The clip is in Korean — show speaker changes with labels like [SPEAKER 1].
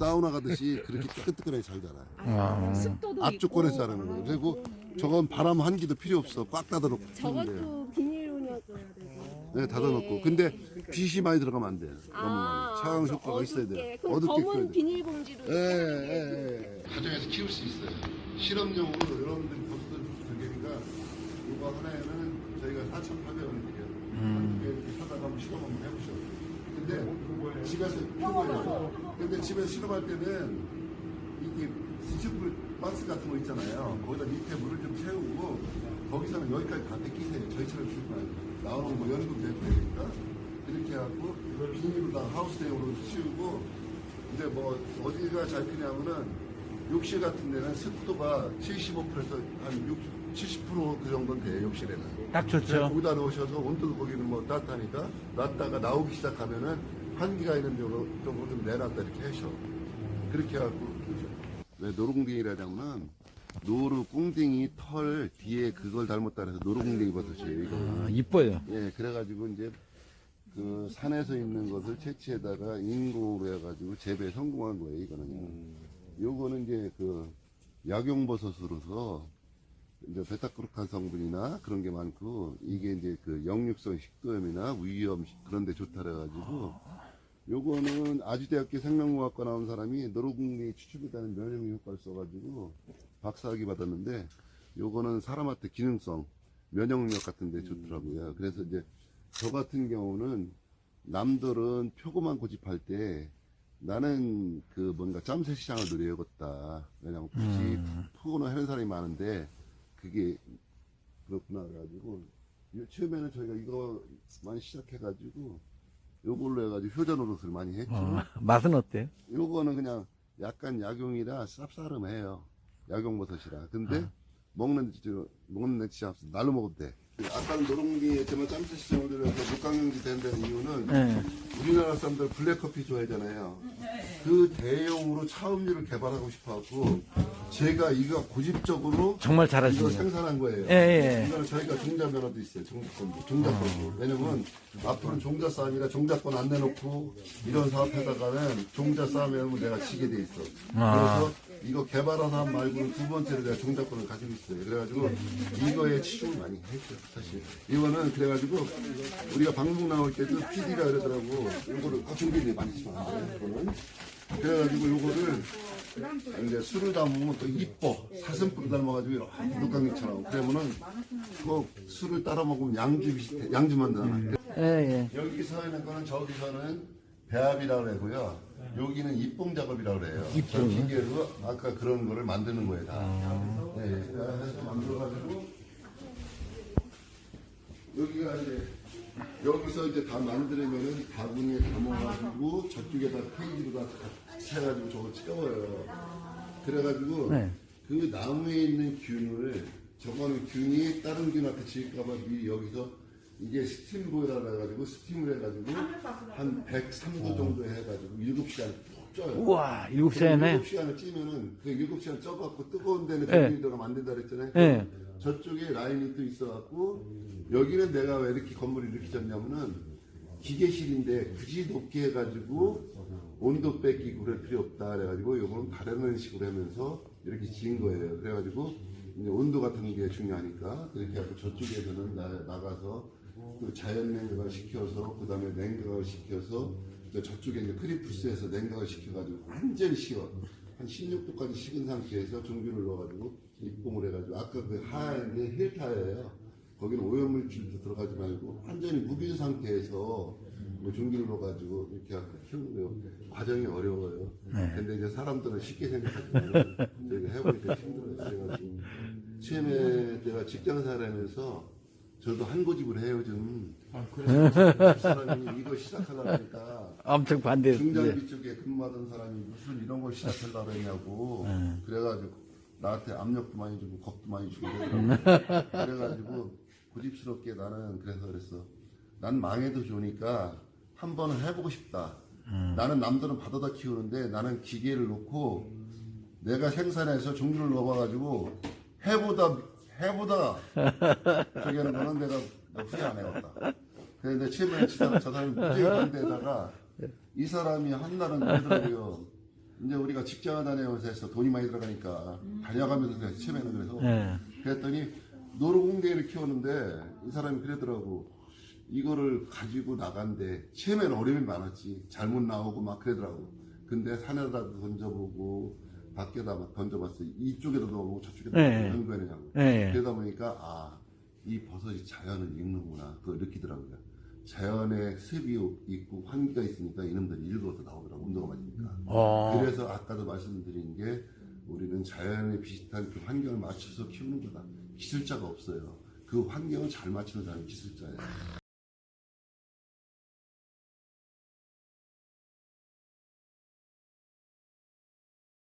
[SPEAKER 1] 사우나 가듯이 그렇게 뜨끈뜨끈하게 잘 자라요.
[SPEAKER 2] 아.
[SPEAKER 3] 습도도
[SPEAKER 1] 압조건에서
[SPEAKER 3] 있고.
[SPEAKER 1] 자라는 거예요. 그리고 저건 바람 한기도 필요 없어. 꽉 닫아놓고 키우면 돼요.
[SPEAKER 3] 저것도 비닐로 넣어줘야 되고.
[SPEAKER 1] 네, 닫아놓고. 근데 빛이 많이 들어가면 안 돼요. 너무
[SPEAKER 3] 아, 저
[SPEAKER 1] 효과가 있어야 돼요.
[SPEAKER 3] 어둡게. 그럼
[SPEAKER 1] 어둡게 키워야
[SPEAKER 3] 검은
[SPEAKER 1] 돼요.
[SPEAKER 3] 비닐봉지로.
[SPEAKER 1] 예, 예, 예. 가정에서 키울 수 있어요. 실험용으로 여러분들이 보시던 저기니까 이거 하나에는 저희가 4,800원을 드려요. 한두 개 이렇게 사다가 한번 실험 한번 해보셔. 근데 집에서 키워요. 근데 집에서 실험할 때는 이게 지치풀 박스 같은 거 있잖아요. 거기다 밑에 물을 좀 채우고 거기서는 여기까지 다 뺏기세요. 저희처럼 아니에요. 나오는 거 연구 되고 되니까 이렇게 해갖고 비닐로 다 하우스용으로 치우고 근데 뭐 어디가 잘 크냐면은 욕실 같은 데는 습도가 75%에서 한 60, 70%그 정도는 돼요 욕실에는.
[SPEAKER 2] 딱 좋죠.
[SPEAKER 1] 거기다 넣으셔서 온도도 거기는 뭐 따뜻하니까 놨다가 나오기 시작하면은 한기가 있는 쪽으로 쪽으로 좀 내놨다 이렇게 하셔. 그렇게 해갖고 왜 노루궁뎅이라냐면 노루 꿍댕이 털 뒤에 그걸 닮았다해서 노루궁뎅이 버섯이에요. 이거.
[SPEAKER 2] 아, 이뻐요.
[SPEAKER 1] 예, 그래가지고 이제 그 산에서 있는 것을 채취해다가 인공으로 해가지고 재배에 성공한 거예요, 이거는요. 요거는 이제 그 약용버섯으로서 이제 베타글루칸 성분이나 그런 게 많고 이게 이제 그 역류성 식도염이나 위염 그런 데 좋다 그래가지고 요거는 아주대학교 생명공학과 나온 사람이 노루궁뎅이 추출이라는 면역 효과를 써가지고 박사학위 받았는데 요거는 사람한테 기능성 면역력 같은 데 좋더라고요. 그래서 이제 저 같은 경우는 남들은 표고만 고집할 때 나는 그 뭔가 짬새 시장을 노려야겠다. 왜냐면 굳이 표고는 하는 사람이 많은데 그게 그렇구나 그래가지고 요- 처음에는 저희가 이거 많이 시작해가지고 요걸로 해가지고 효자 노릇을 많이 했죠.
[SPEAKER 2] 어, 맛은 어때요?
[SPEAKER 1] 요거는 그냥 약간 약용이라 쌉싸름해요. 약용버섯이라. 근데 먹는 저 먹는 데 진짜 없어. 날로 먹어도 돼. 아까는 노롱기였지만 짬새 시장을 들여서 목강경지 된다는 이유는
[SPEAKER 2] 네.
[SPEAKER 1] 우리나라 사람들 블랙커피 좋아하잖아요. 그 대용으로 차음료를 개발하고 싶어갖고 제가 이거 고집적으로
[SPEAKER 2] 정말
[SPEAKER 1] 이거
[SPEAKER 2] 잘하시네요.
[SPEAKER 1] 생산한 거예요.
[SPEAKER 2] 예, 예.
[SPEAKER 1] 이거는 저희가 종자 면허도 있어요. 종자권도. 종자권도. 왜냐면 앞으로는 종자 싸움이라 종자권 안 내놓고 이런 사업하다가는 종자 싸움하면 내가 지게 돼 있어.
[SPEAKER 2] 아.
[SPEAKER 1] 그래서 이거 개발한 사람 말고는 두 번째로 내가 종자권을 가지고 있어요. 그래가지고 이거에 치중을 많이 했죠. 사실. 이거는 그래가지고 우리가 방송 나올 때도 PD가 그러더라고. 이거를 아, 준비를 많이 치면 안 돼. 이거는. 그래가지고 요거를 이제 술을 담으면 또 이뻐. 사슴 뿔 닮아가지고 이렇게 물감기처럼. 그러면은 그 술을 따라 먹으면 양주 비슷해. 양주 만드나.
[SPEAKER 2] 예, 예.
[SPEAKER 1] 여기 서 있는 거는 저기서는 배합이라고 그러고요. 여기는 입봉 작업이라고 그래요. 저 기계로 아까 그런 거를 만드는 거예요, 다. 네, 그래서 만들어가지고 여기가 이제 여기서 이제 다 만들면은 바구니에 담아가지고 저쪽에다 페이지로 다 해가지고 저걸 채워요. 그래가지고
[SPEAKER 2] 네.
[SPEAKER 1] 그 나무에 있는 균을 저거는 균이 다른 균한테 질까봐 미리 여기서 이게 스팀 보일러 그래가지고 스팀을 해가지고 한 103도 정도 해가지고 7시간 푹 쪄요.
[SPEAKER 2] 우와, 일곱 시간에.
[SPEAKER 1] 7시간을 찌면은 그 7시간 쪄갖고 뜨거운 데는
[SPEAKER 2] 네.
[SPEAKER 1] 전기들어가만든다 그랬잖아요.
[SPEAKER 2] 네.
[SPEAKER 1] 저쪽에 라인이 또 있어갖고 여기는 내가 왜 이렇게 건물을 이렇게 졌냐면은 기계실인데 굳이 높게 해가지고 온도 뺏기고 그럴 필요 없다 그래가지고 요거는 다른 식으로 하면서 이렇게 지은 거예요. 그래가지고 온도 같은 게 중요하니까 그렇게 하고 저쪽에서는 나, 나가서 그 자연 냉각을 시켜서 그 다음에 냉각을 시켜서 이제 저쪽에 이제 크리프스에서 냉각을 시켜가지고 완전히 식어 한 16도까지 식은 상태에서 종균을 넣어가지고 입봉을 해가지고 아까 그 하얀 게 힐타예요. 거기는 오염물질도 들어가지 말고 완전히 무빈 상태에서 뭐 종균을 넣어가지고 이렇게 하고 키우는. 과정이 어려워요. 근데 이제 사람들은 쉽게 생각하지만 저희가 해보니까 힘들어요. 제가 지금 처음에 제가 직장 생활하면서 저도 한 고집을 해요 좀. 그 사람이 이거 시작하려니까
[SPEAKER 2] 엄청 반대했는데.
[SPEAKER 1] 중장비 쪽에 근무하던 사람이 무슨 이런 걸 시작하려고 했냐고 그래가지고 나한테 압력도 많이 주고 겁도 많이 주고. 그래가지고 고집스럽게 나는 그래서 그랬어 난 망해도 좋으니까 한 번은 해보고 싶다 나는 남들은 바다다 키우는데 나는 기계를 놓고 내가 생산해서 종류를 넣어봐가지고 해보다 해보다 저기 하는 거는 내가 후회 안 해왔다 그런데 처음에 저 사람- 저 사람이 무지개 반대에다가 이 사람이 한 날은 그러더라고요. 이제 우리가 직장을 다녀면서 해서 돈이 많이 들어가니까 다녀가면서 그래서 처음에는 그래서
[SPEAKER 2] 예.
[SPEAKER 1] 그랬더니 노루궁대를 키웠는데 이 사람이 그러더라고 이거를 가지고 나간데 처음에는 어려움이 많았지 잘못 나오고 막 그러더라고 근데 산에다도 던져보고 밖에다 막 던져봤어 이쪽에도 넣어보고 저쪽에도
[SPEAKER 2] 네.
[SPEAKER 1] 넣어보고 연구해내냐고
[SPEAKER 2] 예.
[SPEAKER 1] 그러다 보니까 아 이 버섯이 자연을 읽는구나 그걸 느끼더라고요 자연의 습이 있고 환기가 있으니까 이놈들이 일부러 나오더라고 운동을 맞으니까
[SPEAKER 2] 어.
[SPEAKER 1] 그래서 아까도 말씀드린 게 우리는 자연에 비슷한 그 환경을 맞춰서 키우는 거다. 기술자가 없어요. 그 환경을 잘 맞추는 사람이 기술자예요.